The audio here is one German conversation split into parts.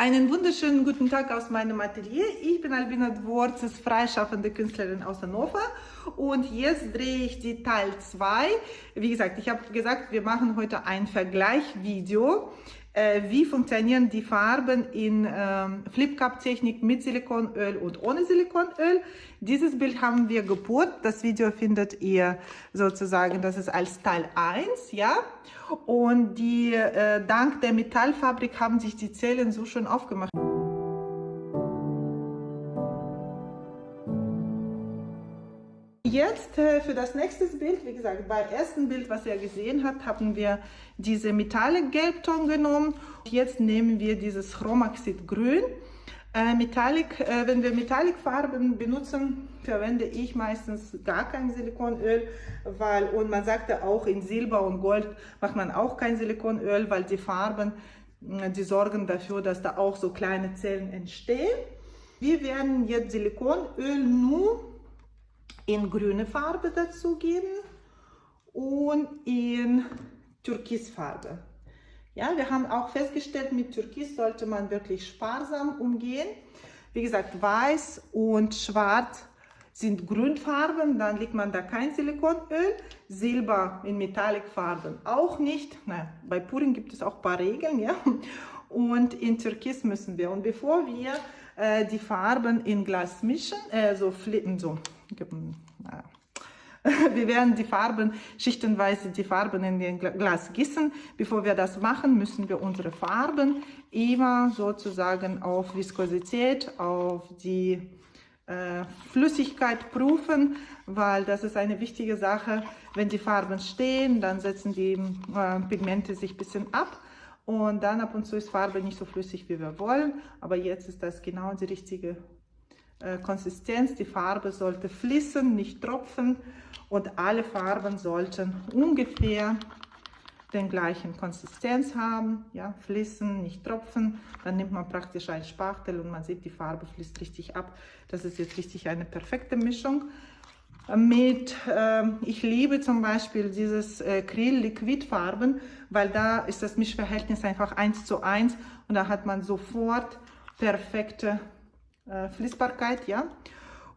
Einen wunderschönen guten Tag aus meinem Atelier. Ich bin Albina Dvorzes, freischaffende Künstlerin aus Hannover und jetzt drehe ich die Teil 2. Wie gesagt, ich habe gesagt, wir machen heute ein Vergleichvideo wie funktionieren die Farben in ähm, Flip-Cup-Technik mit Silikonöl und ohne Silikonöl. Dieses Bild haben wir gepurt. Das Video findet ihr sozusagen, das ist als Teil 1, ja. Und die, äh, dank der Metallfabrik haben sich die Zellen so schön aufgemacht. Jetzt äh, für das nächste Bild, wie gesagt, beim ersten Bild, was ihr gesehen habt, haben wir diese Metallic Gelbton genommen. Jetzt nehmen wir dieses Chromaxid Grün. Äh, Metallic, äh, wenn wir Metallic-Farben benutzen, verwende ich meistens gar kein Silikonöl, weil, und man sagte auch in Silber und Gold macht man auch kein Silikonöl, weil die Farben, die sorgen dafür, dass da auch so kleine Zellen entstehen. Wir werden jetzt Silikonöl nur in grüne Farbe dazugeben und in Türkisfarbe. Ja, wir haben auch festgestellt, mit Türkis sollte man wirklich sparsam umgehen. Wie gesagt, weiß und schwarz sind Grundfarben, dann legt man da kein Silikonöl. Silber in Metallicfarben auch nicht. Na, bei Purin gibt es auch ein paar Regeln. Ja? Und in Türkis müssen wir. Und bevor wir äh, die Farben in Glas mischen, äh, so so wir werden die Farben, schichtenweise die Farben in den Glas gießen. Bevor wir das machen, müssen wir unsere Farben immer sozusagen auf Viskosität, auf die äh, Flüssigkeit prüfen, weil das ist eine wichtige Sache. Wenn die Farben stehen, dann setzen die äh, Pigmente sich ein bisschen ab und dann ab und zu ist Farbe nicht so flüssig, wie wir wollen. Aber jetzt ist das genau die richtige äh, Konsistenz, die Farbe sollte fließen, nicht tropfen und alle Farben sollten ungefähr den gleichen Konsistenz haben, ja, fließen, nicht tropfen, dann nimmt man praktisch ein Spachtel und man sieht, die Farbe fließt richtig ab. Das ist jetzt richtig eine perfekte Mischung. Mit, äh, ich liebe zum Beispiel dieses äh, Krill-Liquidfarben, weil da ist das Mischverhältnis einfach 1 zu 1 und da hat man sofort perfekte äh, Fließbarkeit, ja.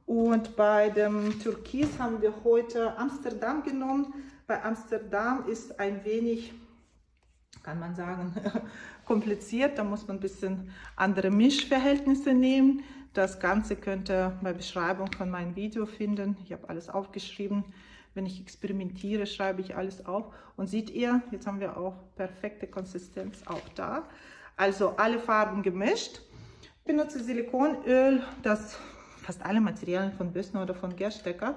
Und bei dem Türkis haben wir heute Amsterdam genommen. Bei Amsterdam ist ein wenig, kann man sagen, kompliziert. Da muss man ein bisschen andere Mischverhältnisse nehmen. Das Ganze könnt ihr bei Beschreibung von meinem Video finden. Ich habe alles aufgeschrieben. Wenn ich experimentiere, schreibe ich alles auf. Und seht ihr, jetzt haben wir auch perfekte Konsistenz auch da. Also alle Farben gemischt. Ich benutze Silikonöl, das fast alle Materialien von Bössner oder von Gerstecker.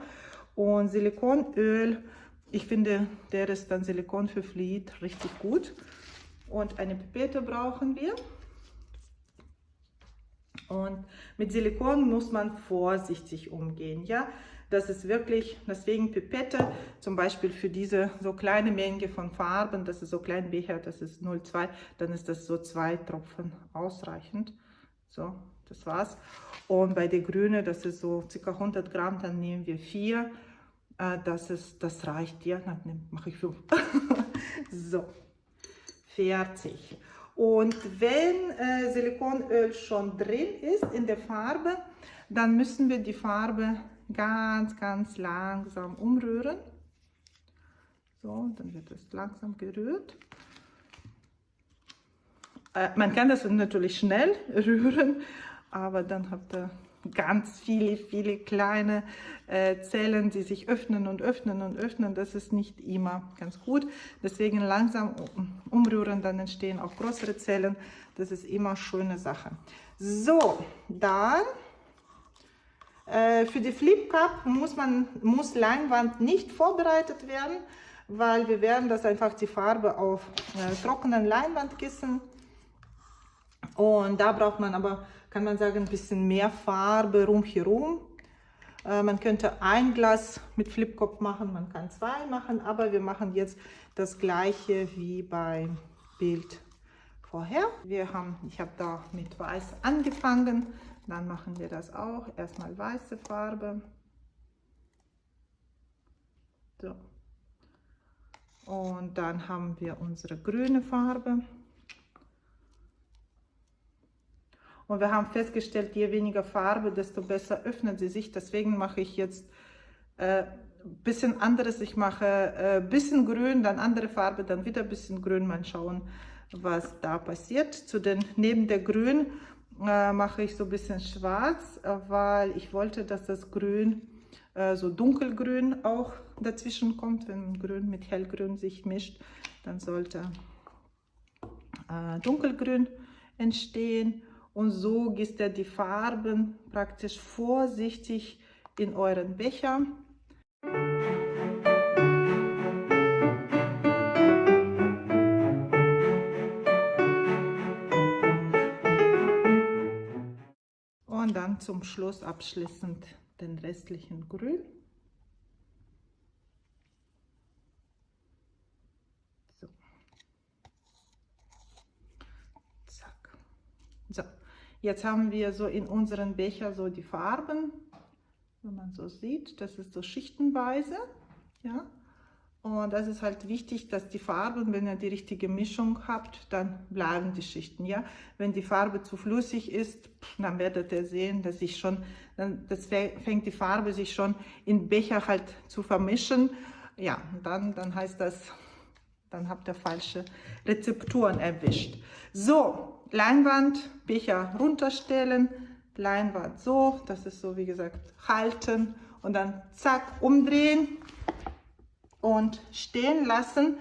Und Silikonöl, ich finde, der ist dann Silikon für Fluid richtig gut. Und eine Pipette brauchen wir. Und mit Silikon muss man vorsichtig umgehen, ja. Das ist wirklich, deswegen Pipette, zum Beispiel für diese so kleine Menge von Farben, das ist so klein Becher, das ist 0,2, dann ist das so zwei Tropfen ausreichend. So, das war's. Und bei der Grüne, das ist so ca. 100 Gramm, dann nehmen wir vier. Äh, das, ist, das reicht ja, dann mache ich fünf. so, fertig. Und wenn äh, Silikonöl schon drin ist in der Farbe, dann müssen wir die Farbe ganz, ganz langsam umrühren. So, dann wird es langsam gerührt. Äh, man kann das natürlich schnell rühren, aber dann habt ihr ganz viele, viele kleine äh, Zellen, die sich öffnen und öffnen und öffnen. Das ist nicht immer ganz gut. Deswegen langsam umrühren, dann entstehen auch größere Zellen. Das ist immer eine schöne Sache. So, dann äh, für die Flip Cup muss, man, muss Leinwand nicht vorbereitet werden, weil wir werden das einfach die Farbe auf äh, trockenen Leinwand gießen und da braucht man aber, kann man sagen, ein bisschen mehr Farbe rumherum. Äh, man könnte ein Glas mit Flipkopf machen, man kann zwei machen, aber wir machen jetzt das gleiche wie beim Bild vorher. Wir haben, ich habe da mit Weiß angefangen, dann machen wir das auch. Erstmal weiße Farbe. So. Und dann haben wir unsere grüne Farbe. Und wir haben festgestellt, je weniger Farbe, desto besser öffnet sie sich. Deswegen mache ich jetzt äh, bisschen anderes. Ich mache äh, bisschen grün, dann andere Farbe, dann wieder ein bisschen grün. Mal schauen, was da passiert. Zu den, neben der Grün äh, mache ich so ein bisschen schwarz, äh, weil ich wollte, dass das Grün äh, so dunkelgrün auch dazwischen kommt. Wenn Grün mit hellgrün sich mischt, dann sollte äh, dunkelgrün entstehen. Und so gießt ihr die Farben praktisch vorsichtig in euren Becher. Und dann zum Schluss abschließend den restlichen Grün. So. Zack. So, jetzt haben wir so in unseren Becher so die Farben, wenn man so sieht, das ist so schichtenweise, ja. Und das ist halt wichtig, dass die Farben, wenn ihr die richtige Mischung habt, dann bleiben die Schichten. Ja? Wenn die Farbe zu flüssig ist, dann werdet ihr sehen, dass sich schon, dann das fängt die Farbe sich schon in Becher halt zu vermischen. Ja, dann, dann heißt das, dann habt ihr falsche Rezepturen erwischt. So, Leinwand, Becher runterstellen, Leinwand so, das ist so wie gesagt halten und dann zack umdrehen und stehen lassen,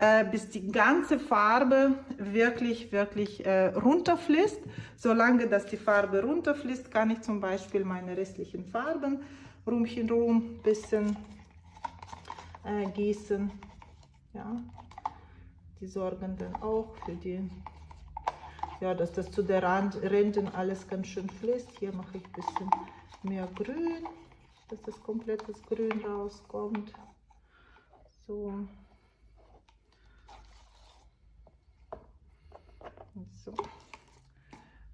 äh, bis die ganze Farbe wirklich, wirklich äh, runterfließt. Solange dass die Farbe runterfließt, kann ich zum Beispiel meine restlichen Farben rumchen rum bisschen äh, gießen. Ja, die sorgen dann auch für die, ja, dass das zu der Rand, Rändern alles ganz schön fließt. Hier mache ich ein bisschen mehr Grün, dass das komplettes Grün rauskommt. So. So.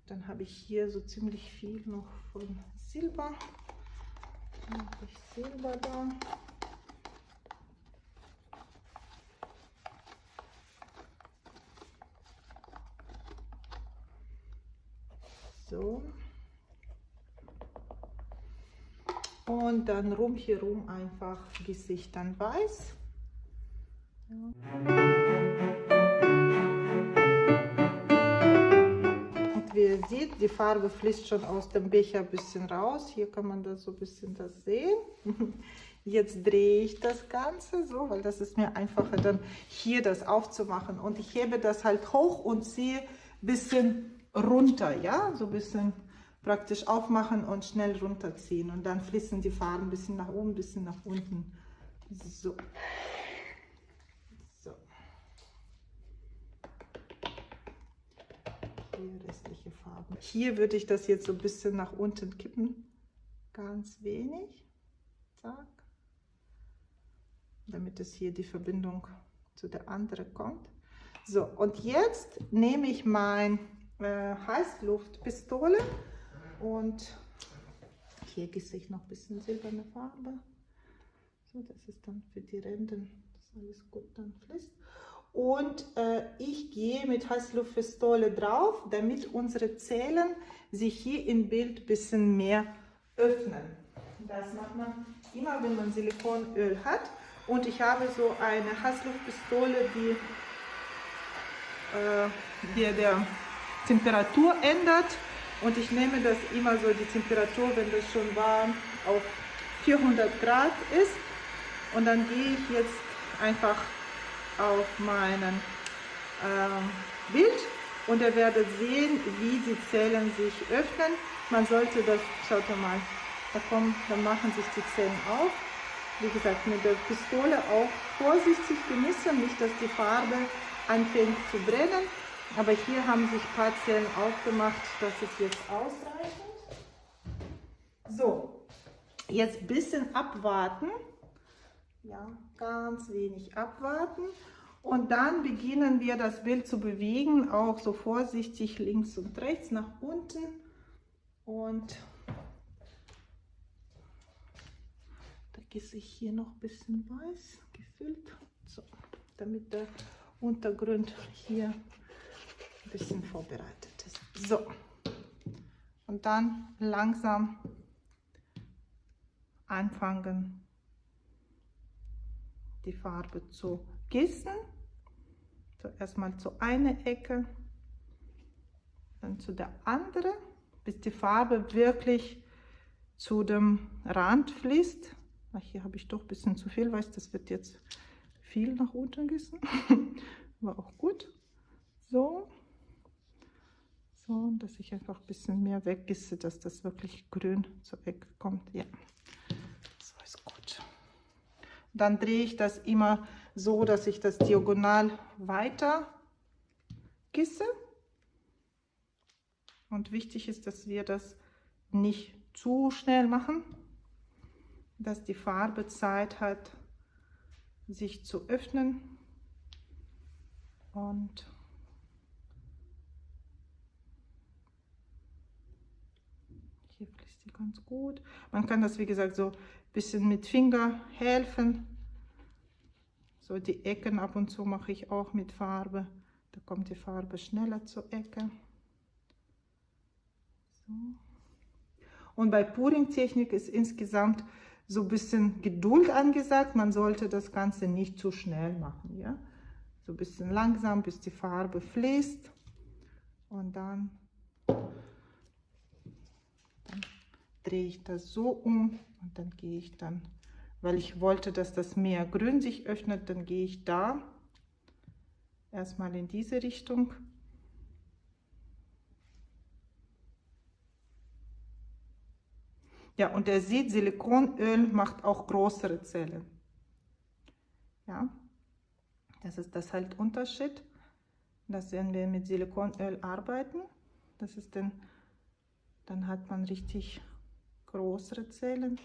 Dann habe ich hier so ziemlich viel noch von Silber. Silber da. So. Und dann rum hier rum einfach Gesicht dann weiß. Und wie ihr seht, die Farbe fließt schon aus dem Becher ein bisschen raus. Hier kann man das so ein bisschen das sehen. Jetzt drehe ich das Ganze so, weil das ist mir einfacher, dann hier das aufzumachen. Und ich hebe das halt hoch und ziehe ein bisschen runter, ja, so ein bisschen praktisch aufmachen und schnell runterziehen. Und dann fließen die Farben ein bisschen nach oben, ein bisschen nach unten. So. die restliche Farbe. Hier würde ich das jetzt so ein bisschen nach unten kippen. Ganz wenig. Zack. Damit es hier die Verbindung zu der anderen kommt. So, und jetzt nehme ich mein äh, Heißluftpistole und hier gieße ich noch ein bisschen silberne Farbe. So, das ist dann für die Ränder, dass alles gut dann fließt und äh, ich gehe mit Heißluftpistole drauf, damit unsere Zellen sich hier im Bild ein bisschen mehr öffnen. Das macht man immer, wenn man Silikonöl hat. Und ich habe so eine Heißluftpistole, die äh, die der Temperatur ändert. Und ich nehme das immer so, die Temperatur, wenn das schon warm auf 400 Grad ist. Und dann gehe ich jetzt einfach auf meinem äh, Bild und ihr werdet sehen, wie die Zellen sich öffnen. Man sollte das, schaut mal, da, kommen, da machen sich die Zellen auf. Wie gesagt, mit der Pistole auch vorsichtig genießen, nicht dass die Farbe anfängt zu brennen. Aber hier haben sich ein paar Zellen aufgemacht, das ist jetzt ausreichend. So, jetzt ein bisschen abwarten. Ja, ganz wenig abwarten. Und dann beginnen wir das Bild zu bewegen, auch so vorsichtig links und rechts nach unten. Und da gieße ich hier noch ein bisschen weiß gefüllt, so, damit der Untergrund hier ein bisschen vorbereitet ist. So, und dann langsam anfangen, die Farbe zu gießen. So erstmal zu einer Ecke, dann zu der anderen, bis die Farbe wirklich zu dem Rand fließt. Hier habe ich doch ein bisschen zu viel, weil das wird jetzt viel nach unten gießen. War auch gut. So. So, dass ich einfach ein bisschen mehr weggieße, dass das wirklich grün zur Ecke kommt. Ja, so ist gut. Dann drehe ich das immer so, dass ich das diagonal weiter gieße. Und wichtig ist, dass wir das nicht zu schnell machen, dass die Farbe Zeit hat, sich zu öffnen. Und hier fließt sie ganz gut. Man kann das, wie gesagt, so ein bisschen mit Finger helfen. So die Ecken ab und zu mache ich auch mit Farbe. Da kommt die Farbe schneller zur Ecke. So. Und bei Puring-Technik ist insgesamt so ein bisschen Geduld angesagt. Man sollte das Ganze nicht zu schnell machen. Ja? So ein bisschen langsam, bis die Farbe fließt. Und dann drehe ich das so um und dann gehe ich dann, weil ich wollte, dass das Meer grün sich öffnet, dann gehe ich da erstmal in diese Richtung Ja, und er sieht, Silikonöl macht auch größere Zellen. Ja, das ist das halt Unterschied, dass wenn wir mit Silikonöl arbeiten, das ist dann, dann hat man richtig größere Zellen.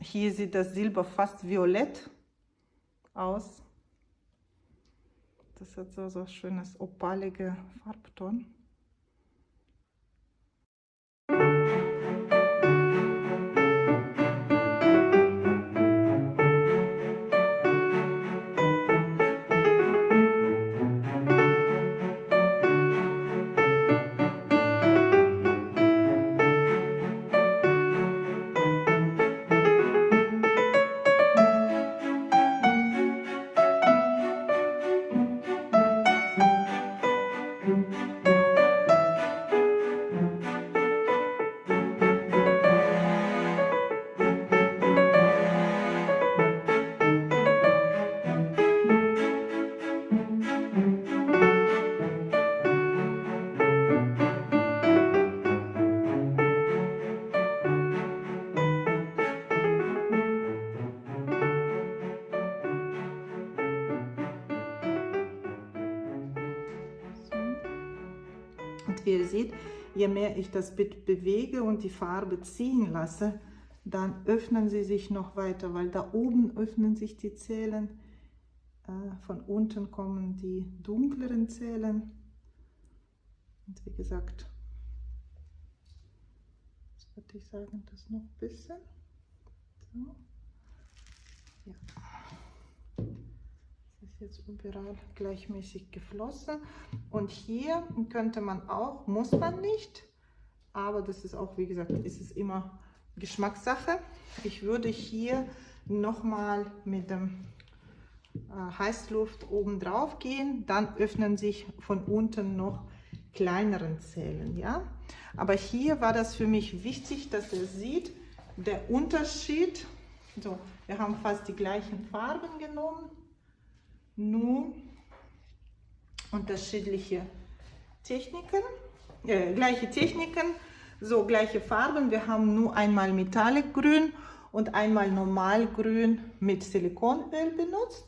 Hier sieht das Silber fast violett aus. Das hat so, so schönes opalige Farbton. Wie ihr seht, je mehr ich das Bild bewege und die Farbe ziehen lasse, dann öffnen sie sich noch weiter, weil da oben öffnen sich die Zellen, äh, von unten kommen die dunkleren Zellen. Und wie gesagt, jetzt würde ich sagen, das noch ein bisschen. So. Ja jetzt überall gleichmäßig geflossen. Und hier könnte man auch, muss man nicht, aber das ist auch, wie gesagt, ist es immer Geschmackssache. Ich würde hier nochmal mit dem äh, Heißluft oben drauf gehen, dann öffnen sich von unten noch kleineren Zellen, ja. Aber hier war das für mich wichtig, dass ihr sieht, der Unterschied, so, wir haben fast die gleichen Farben genommen, nur unterschiedliche Techniken, äh, gleiche Techniken, so gleiche Farben. Wir haben nur einmal Metallic Grün und einmal Normalgrün mit Silikonöl benutzt.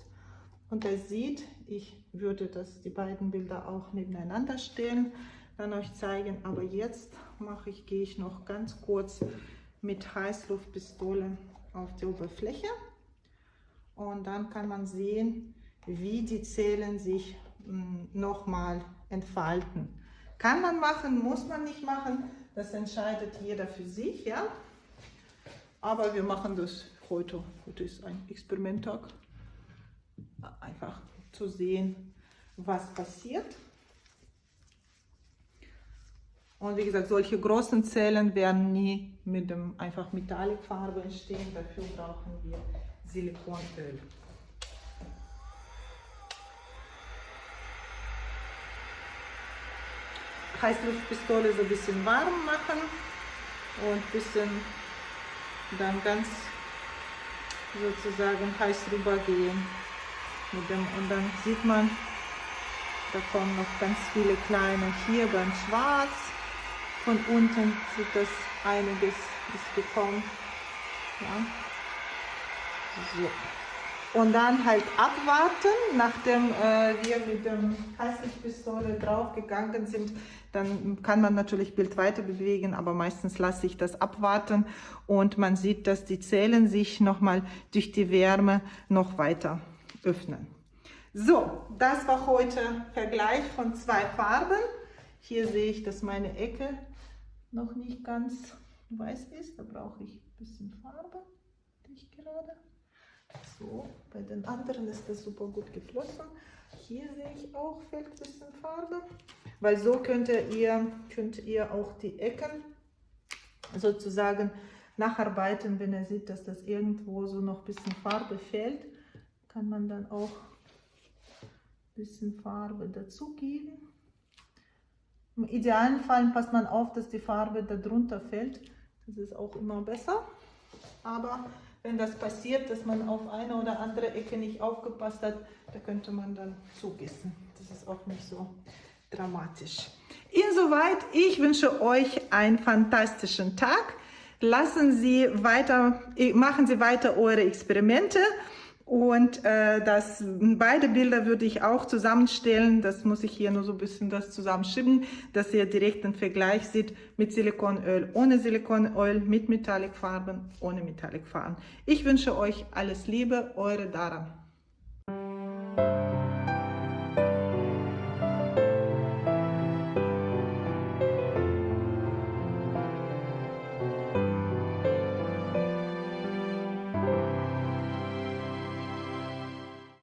Und er sieht, ich würde das, die beiden Bilder auch nebeneinander stellen, dann euch zeigen. Aber jetzt mache ich, gehe ich noch ganz kurz mit Heißluftpistole auf die Oberfläche. Und dann kann man sehen, wie die Zellen sich hm, nochmal entfalten. Kann man machen, muss man nicht machen, das entscheidet jeder für sich, ja. Aber wir machen das heute, heute ist ein Experimenttag, einfach zu sehen, was passiert. Und wie gesagt, solche großen Zellen werden nie mit dem einfach Metallicfarbe entstehen. Dafür brauchen wir Silikonöl. Heißluftpistole so ein bisschen warm machen und ein bisschen dann ganz sozusagen heiß rüber gehen mit dem und dann sieht man da kommen noch ganz viele kleine hier beim Schwarz. Von unten sieht das einiges ist gekommen ja. so und dann halt abwarten, nachdem äh, wir mit dem Heißlichtpistole draufgegangen sind, dann kann man natürlich Bild weiter bewegen, aber meistens lasse ich das abwarten und man sieht, dass die Zellen sich nochmal durch die Wärme noch weiter öffnen. So, das war heute Vergleich von zwei Farben. Hier sehe ich, dass meine Ecke noch nicht ganz weiß ist. Da brauche ich ein bisschen Farbe, die ich gerade so, bei den anderen ist das super gut geflossen. Hier sehe ich auch, fehlt ein bisschen Farbe. Weil so könnt ihr, könnt ihr auch die Ecken sozusagen nacharbeiten, wenn ihr seht, dass das irgendwo so noch ein bisschen Farbe fehlt, kann man dann auch ein bisschen Farbe dazugeben. Im idealen Fall passt man auf, dass die Farbe darunter fällt. Das ist auch immer besser. Aber wenn das passiert, dass man auf eine oder andere Ecke nicht aufgepasst hat, da könnte man dann zugießen. Das ist auch nicht so dramatisch. Insoweit, ich wünsche euch einen fantastischen Tag. Lassen Sie weiter, machen Sie weiter eure Experimente. Und äh, das, beide Bilder würde ich auch zusammenstellen. Das muss ich hier nur so ein bisschen das zusammenschieben, dass ihr direkt einen Vergleich seht mit Silikonöl, ohne Silikonöl, mit Metallicfarben, ohne Metallicfarben. Ich wünsche euch alles Liebe, eure Dara.